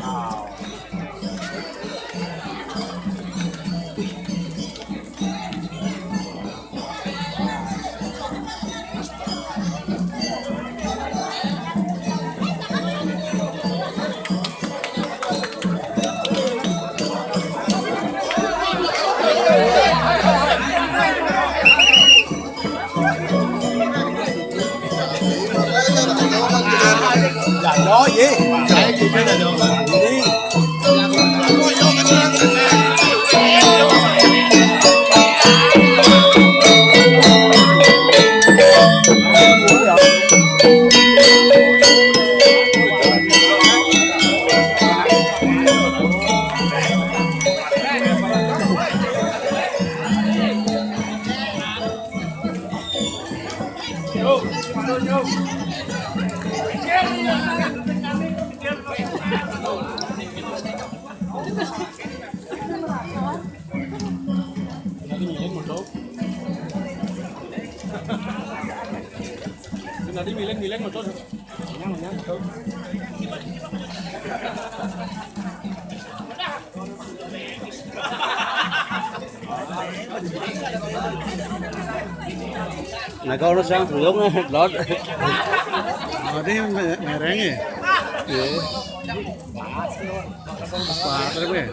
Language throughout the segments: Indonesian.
Wow. Có gì? Chạy gì cái này được. Đi. sang thử giống lót ở đây mẹ ráng nhỉ quá đấy quê!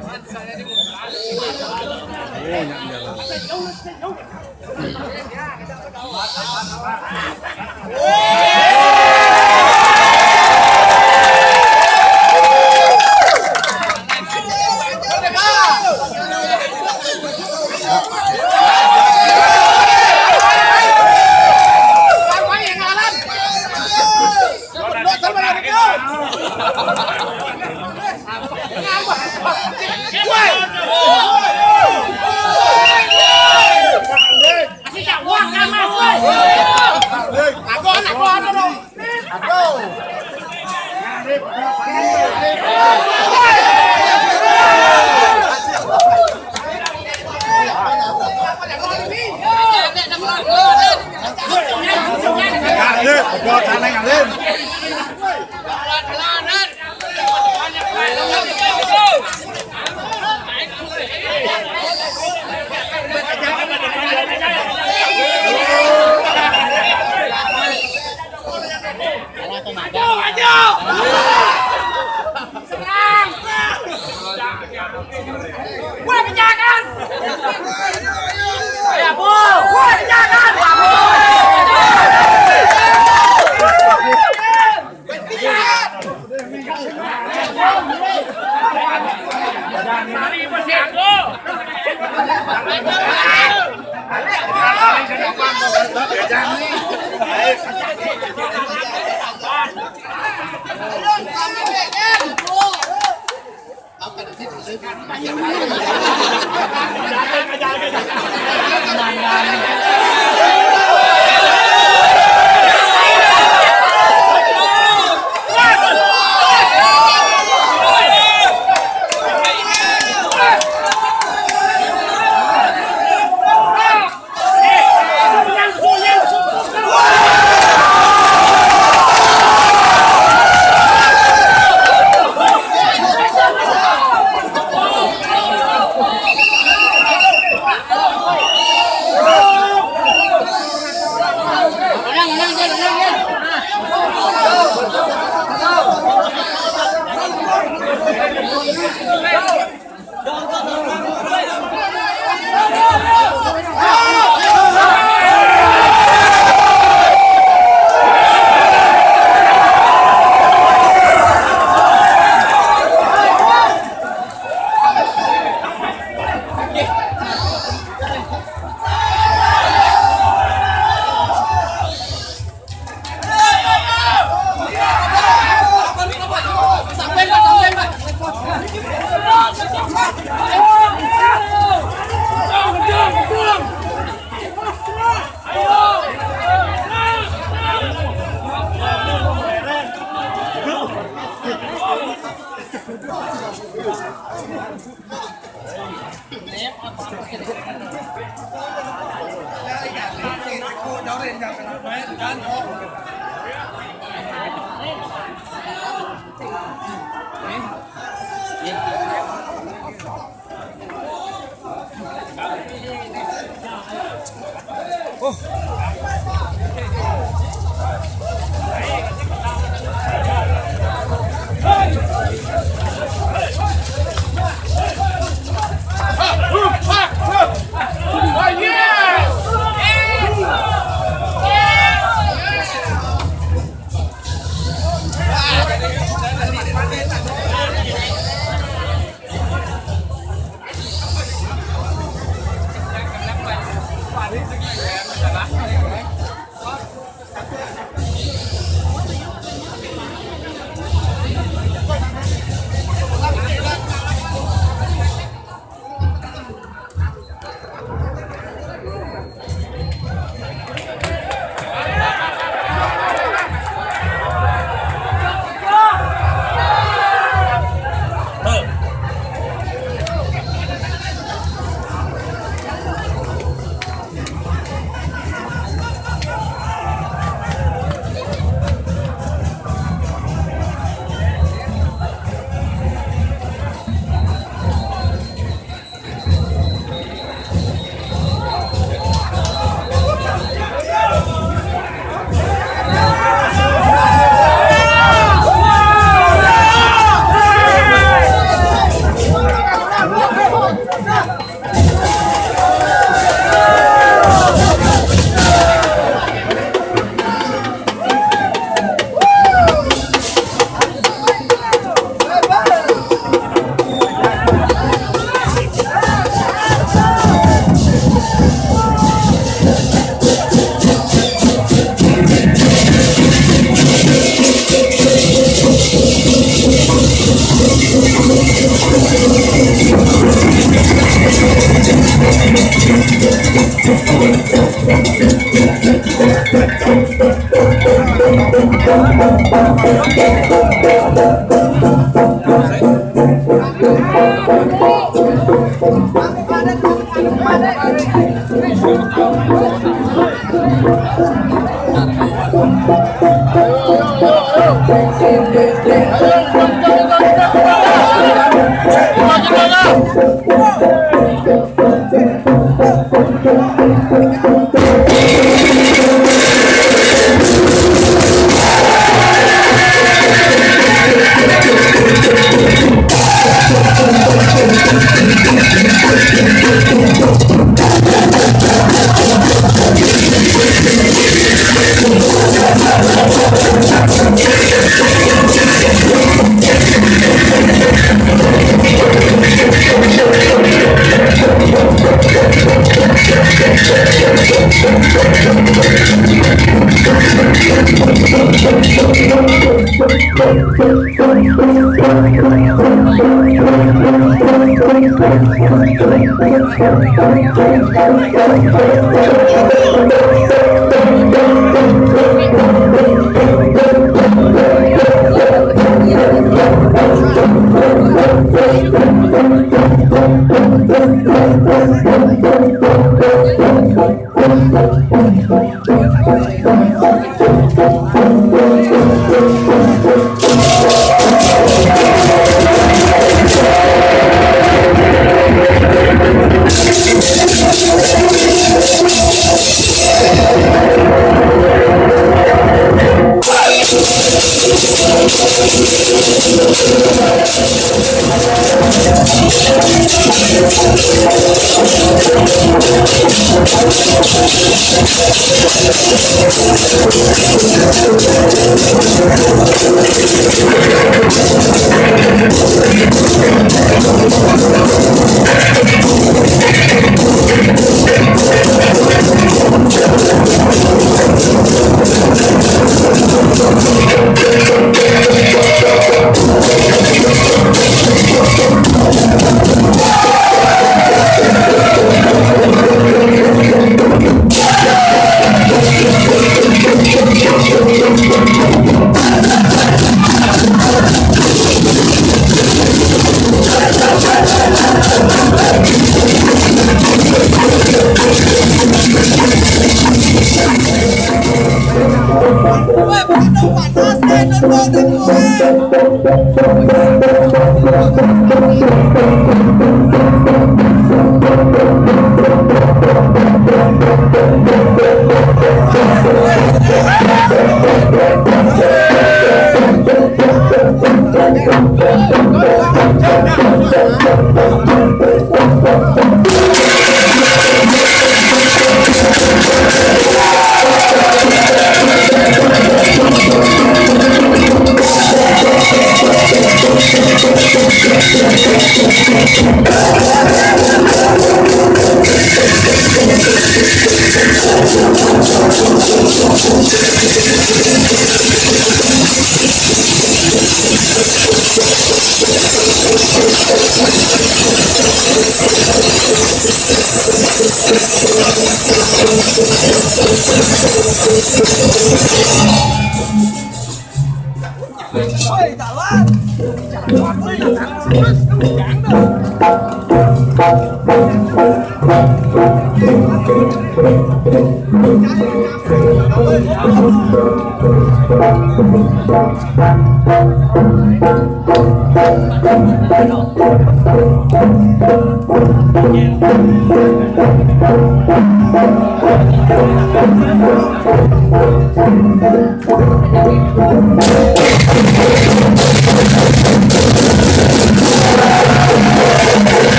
¡Vaya,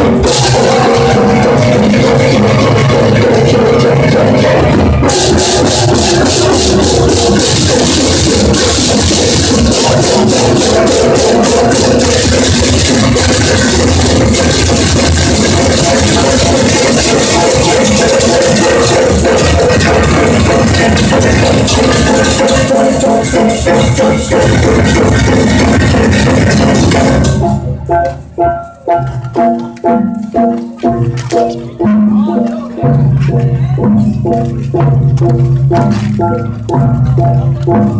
Thank Thank you.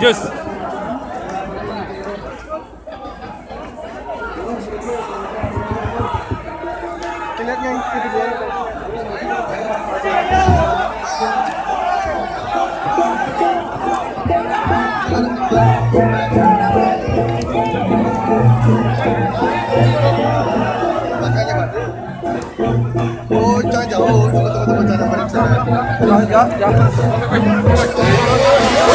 Jus. Makanya Pak. Oh, jangan jauh. Tunggu, tunggu, tunggu. Jangan balik sana. Ya, ya, ya.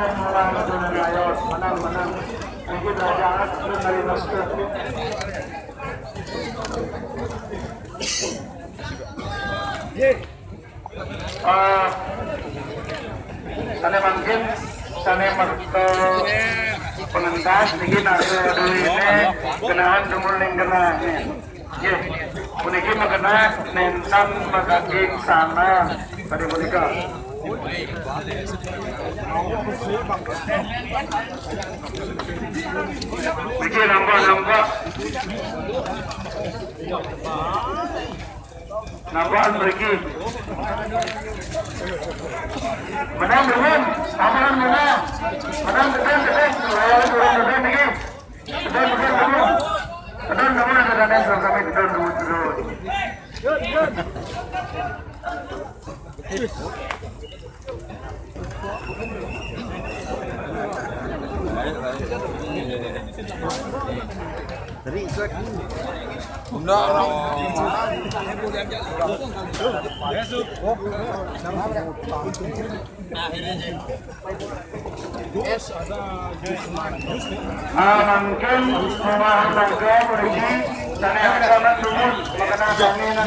menang menang. Mungkin raja anak mungkin sana merto pengentas niki kenaan puniki mengenah nenten magaging sana. Tadi menika Vijay number number number pergi. Madam Ruben, Aman Mana, Madam Ruben Ruben, Ruben Ruben pergi. Ruben Ruben Ruben, Ruben Ruben ada dalam kami Ruben Ruben Ruben. Good good. Tadi itu Enggak orang. Besok. Amankan rumah tangga pergi dan yang kanan dulu mengenal bangunan.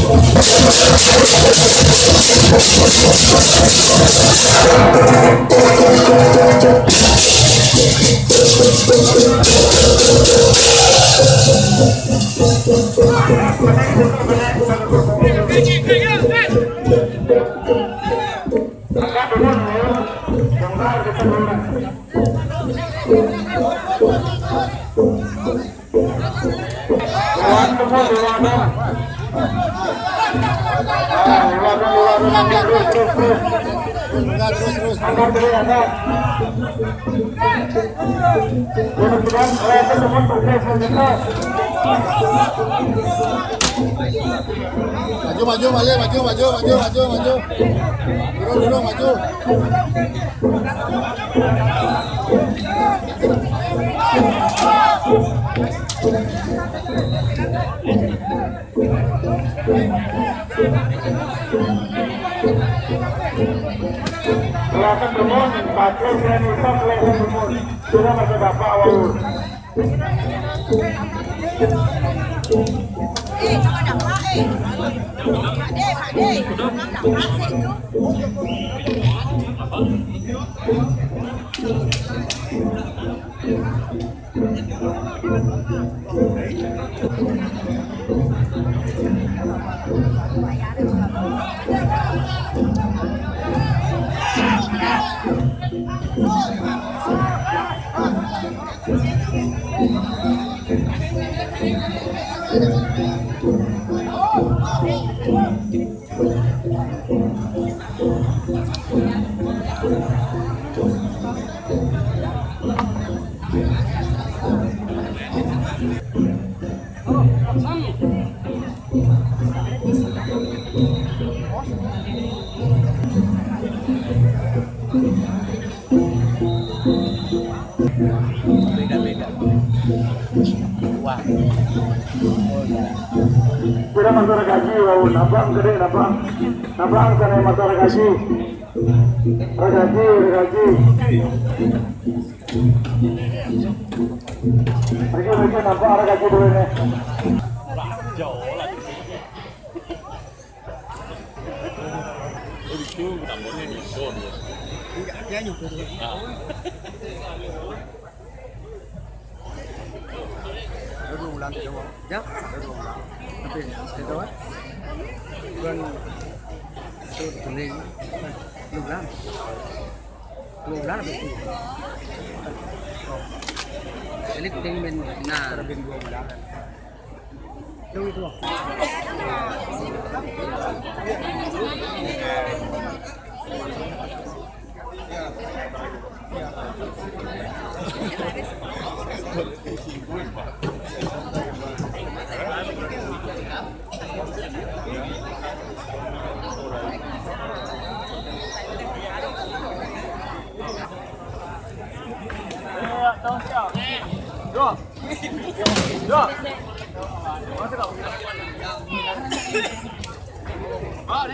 Dewan Mayor, mayor, mayor, mayor, mayor, mayor, mayor. Mayor. Thank you. my children will not let them go. So that was about power. Ê, cho con đọc quá, ê. Hạ đê, hạ đê. Con đọc quá, ê. giá nhục được à. Nó rung lên thì đúng không? Dạ. Ờ,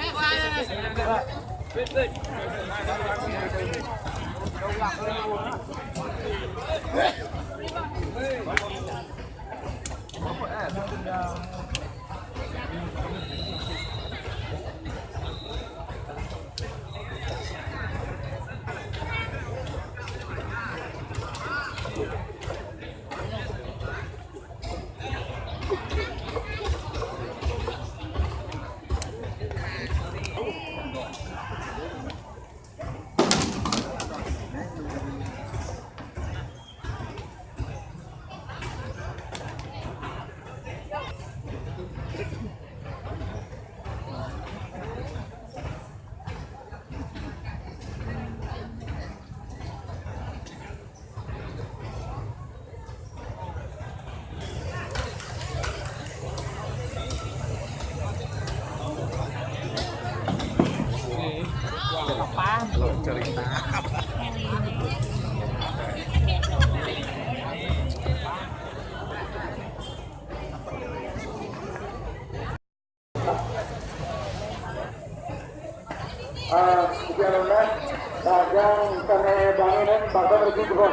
bahkan pergi juga.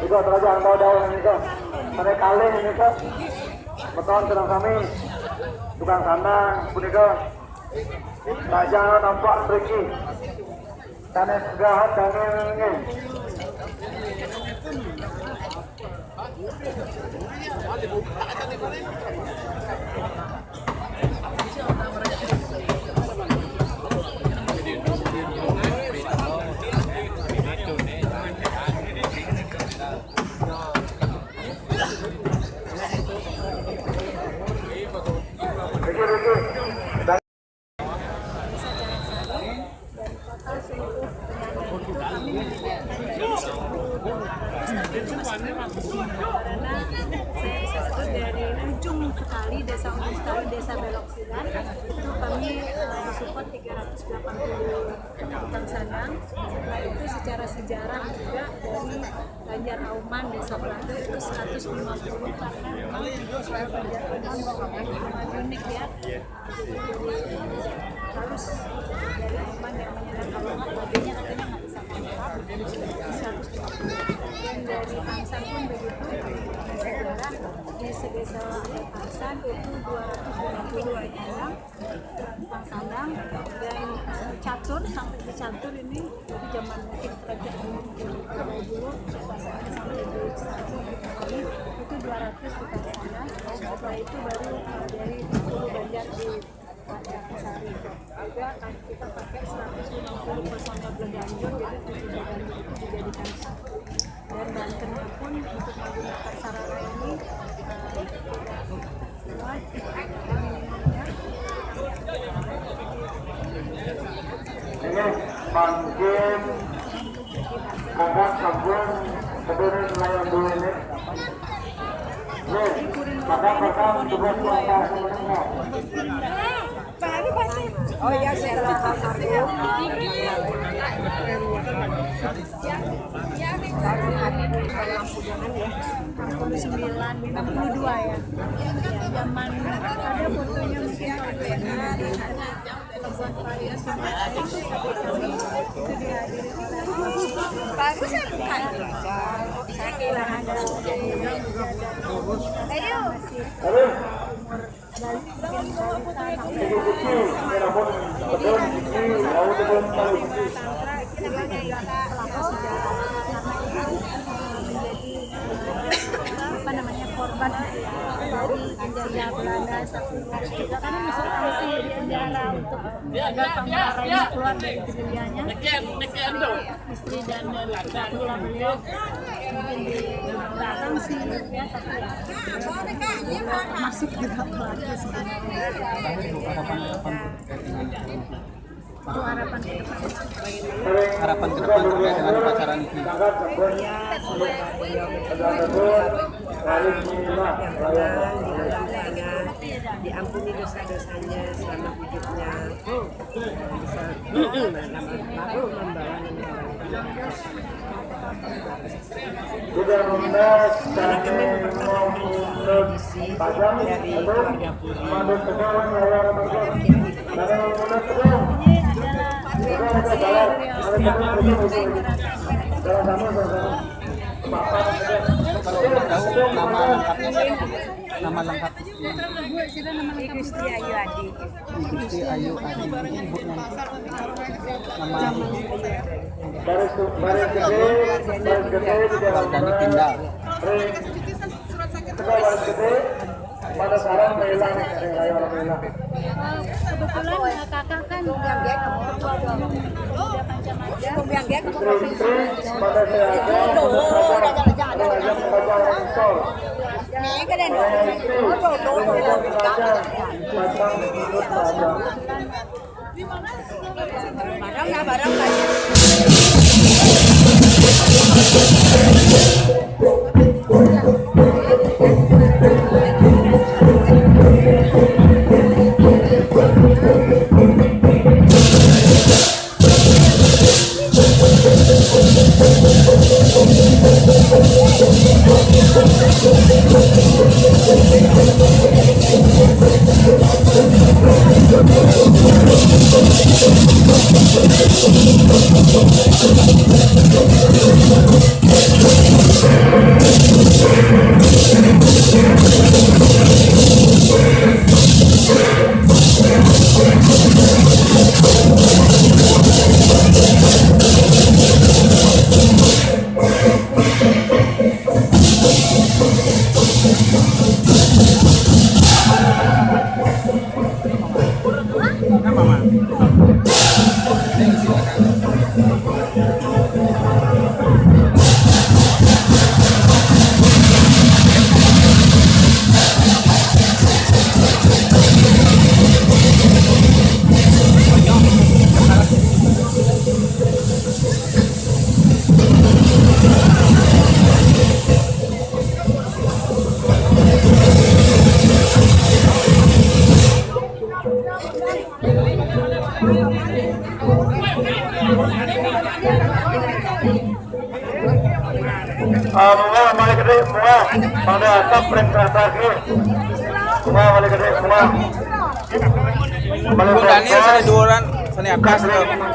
Juga ini kok. Kaleng ini kok. Beton sedang kami. Tukang sandang, punika. Rajang nampak pergi. Kene segahat kene ini. Pergi, 962 ya. ya zaman ada fotonya mungkin kalau yang buat raya Sumatera itu korban dari penjajah Belanda kita kan masuk polisi di penjara untuk agar ini keluar dari kejadiannya istri dan kedua beliau mungkin di belakang sih ya tapi ya masuk juga pelaku sebenarnya itu harapan ke depan? Harapan ke depan terkait dengan upacara ini. Dosanya diampuni dosa-dosanya selama hidupnya bisa membawa membawa juga membahas kami pajang atau mandat nama lengkap Gusti Ayu Adi Gusti Ayu Adi ibunya nama baris baris gede baris gede di dalam hilang kebetulan ya kakak kan ketua umum Pemuda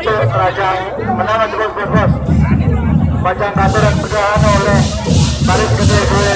kerajaan menama cukup bebas. Bacaan kata dan pegahan oleh balik gede gue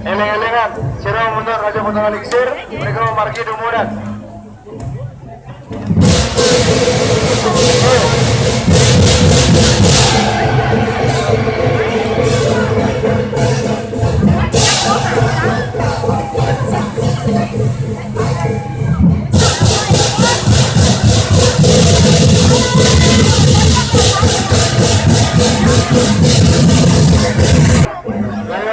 Eleng-elengan, sira mundur Raja Benara Lingsir, mereka mau marki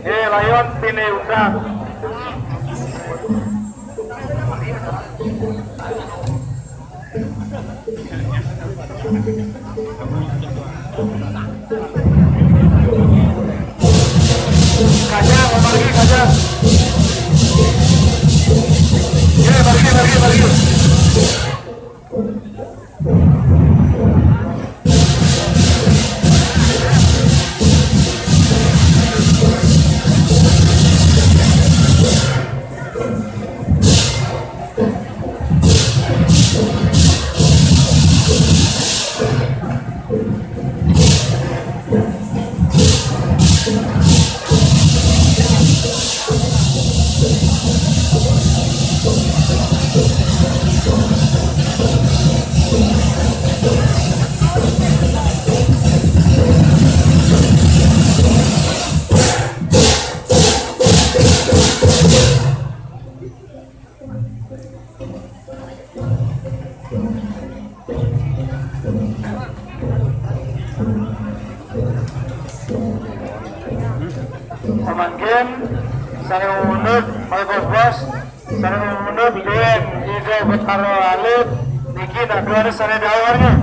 Eh, layon Ya, pergi, pergi, pergi. Professor é Edelânio. Né?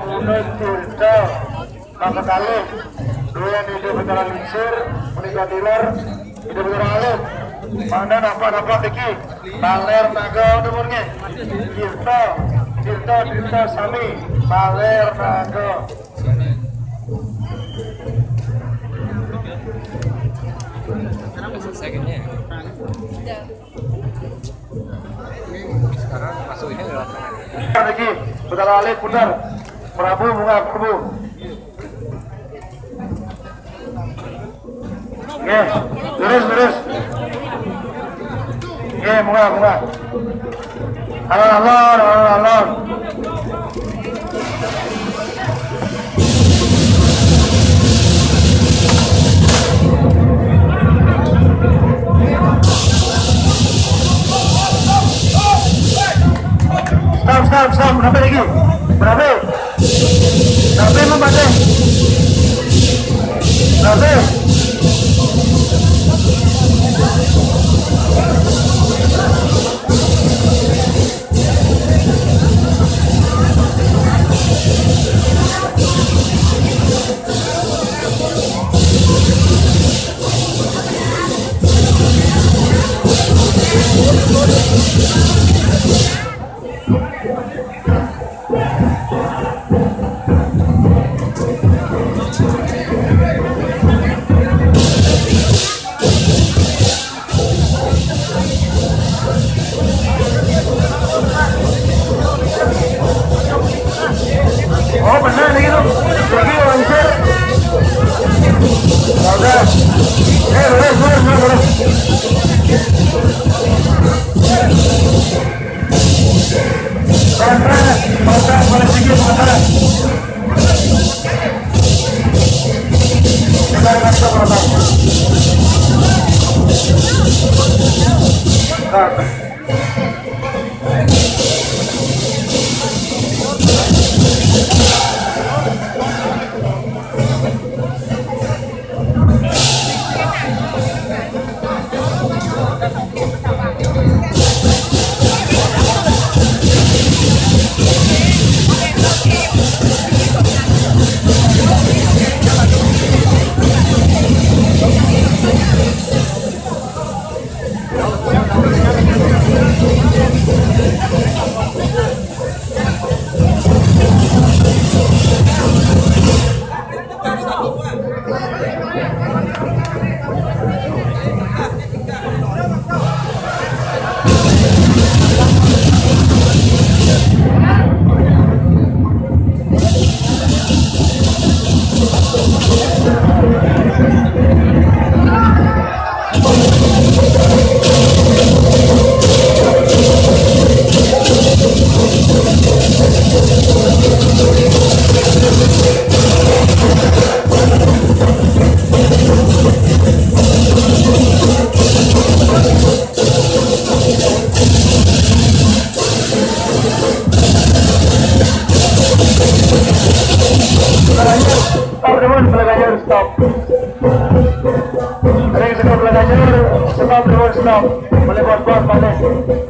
Memungut cerita maka kali dua hidup antara lingsir menikah dilar hidup alim mana nampak nampak diki baler naga umurnya cerita cerita cerita sami baler naga secondnya sekarang masuk ini lewat lagi putar balik putar Prabu Prabu Oke, lurus lurus. Oke, bunga bunga. Alon alon alon alon. Stop, stop, stop. Berapa lagi? Berapa? Berapa membaca? Berapa? Oh Club, Voleibol Club, Valencia.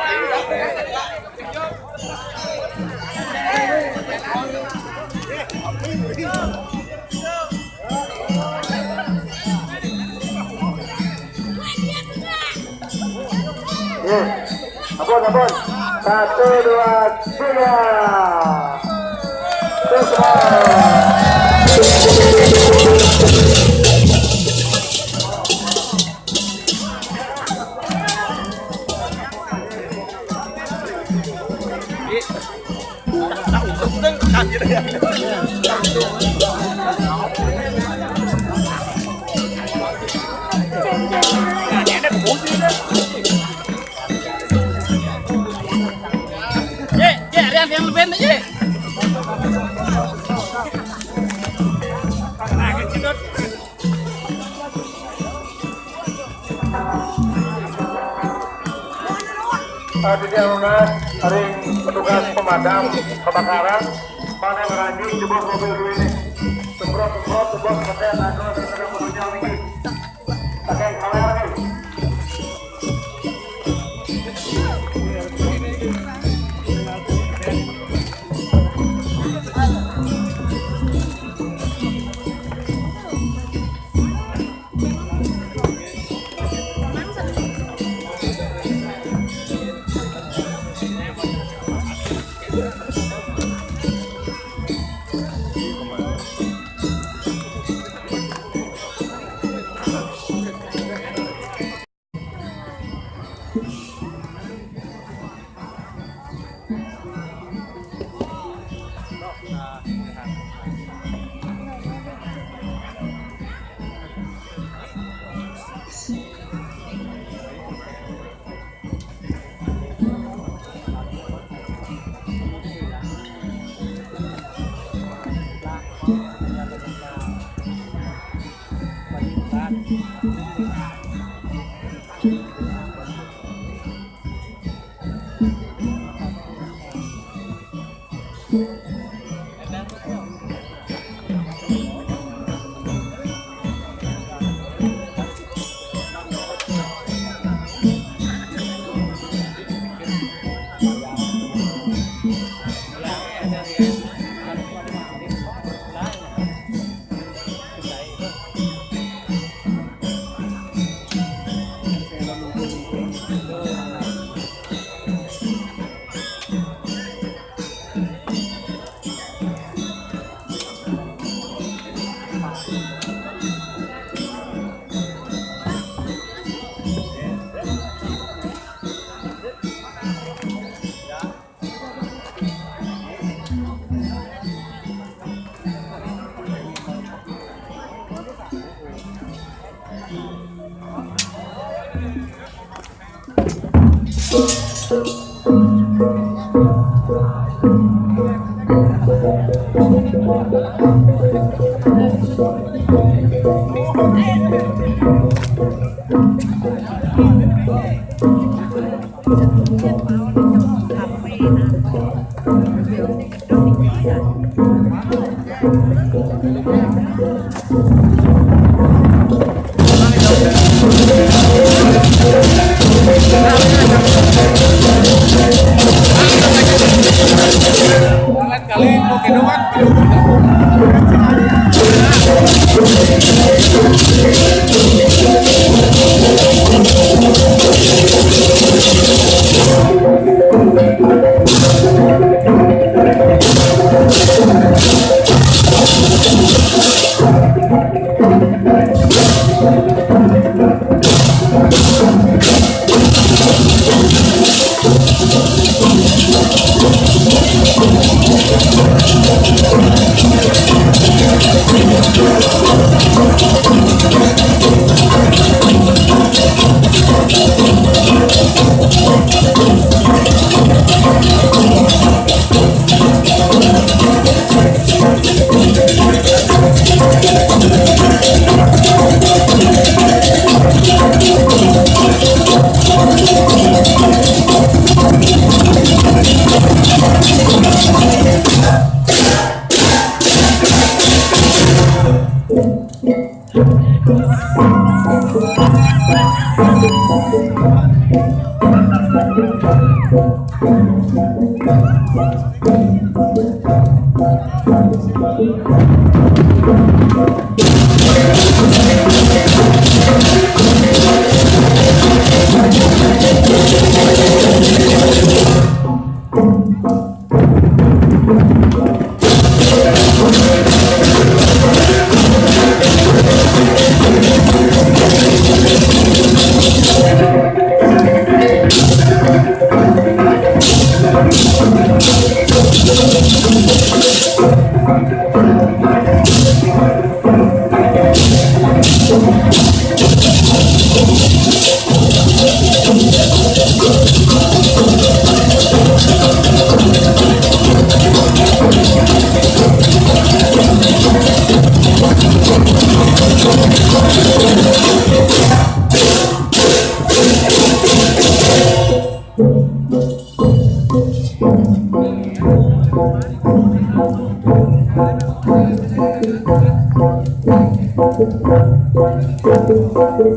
I'm gonna go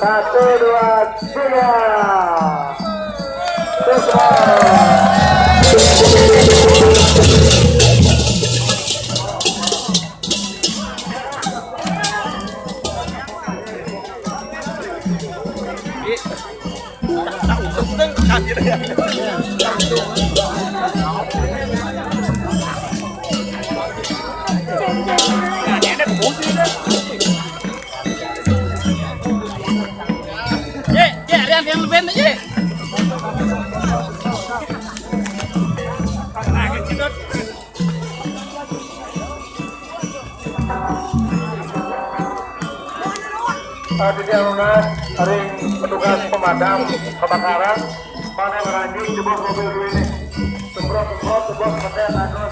勝てるはチームです Uh, di Lunas, hari petugas pemadam kebakaran, pada meranjing sebuah mobil ini. Semprot, semprot, sebuah kemudian aku